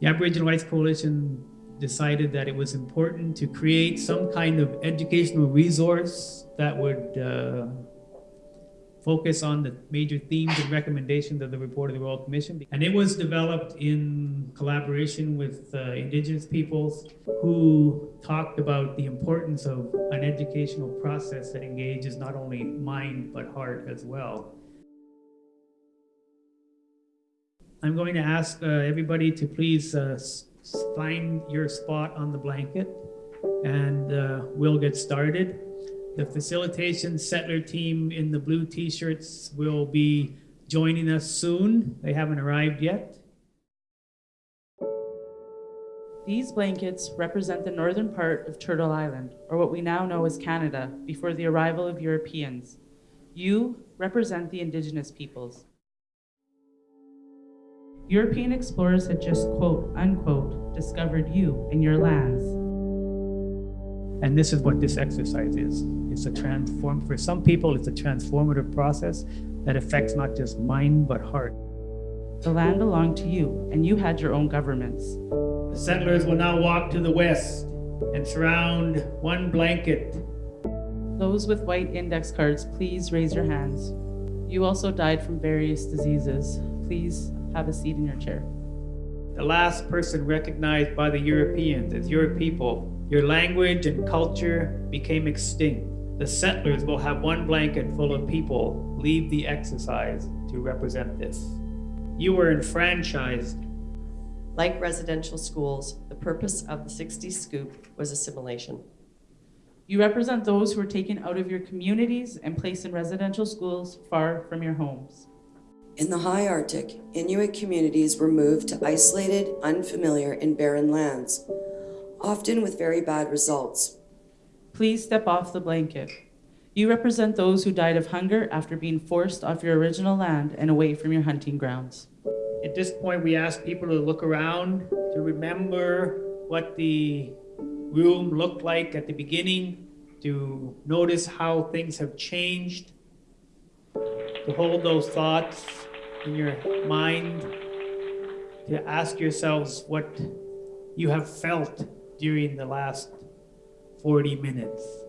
The Aboriginal Rights Coalition decided that it was important to create some kind of educational resource that would uh, focus on the major themes and recommendations of the report of the Royal Commission. And it was developed in collaboration with uh, Indigenous peoples who talked about the importance of an educational process that engages not only mind but heart as well. I'm going to ask uh, everybody to please uh, find your spot on the blanket and uh, we'll get started. The facilitation settler team in the blue t-shirts will be joining us soon. They haven't arrived yet. These blankets represent the northern part of Turtle Island, or what we now know as Canada, before the arrival of Europeans. You represent the indigenous peoples. European explorers had just quote unquote discovered you and your lands. And this is what this exercise is. It's a transform, for some people, it's a transformative process that affects not just mind, but heart. The land belonged to you, and you had your own governments. The settlers will now walk to the west and surround one blanket. Those with white index cards, please raise your hands. You also died from various diseases. Please have a seat in your chair. The last person recognized by the Europeans as your people, your language and culture became extinct. The settlers will have one blanket full of people leave the exercise to represent this. You were enfranchised. Like residential schools, the purpose of the 60 scoop was assimilation. You represent those who were taken out of your communities and placed in residential schools far from your homes. In the high Arctic, Inuit communities were moved to isolated, unfamiliar, and barren lands, often with very bad results. Please step off the blanket. You represent those who died of hunger after being forced off your original land and away from your hunting grounds. At this point, we ask people to look around, to remember what the room looked like at the beginning, to notice how things have changed, to hold those thoughts in your mind, to ask yourselves what you have felt during the last 40 minutes.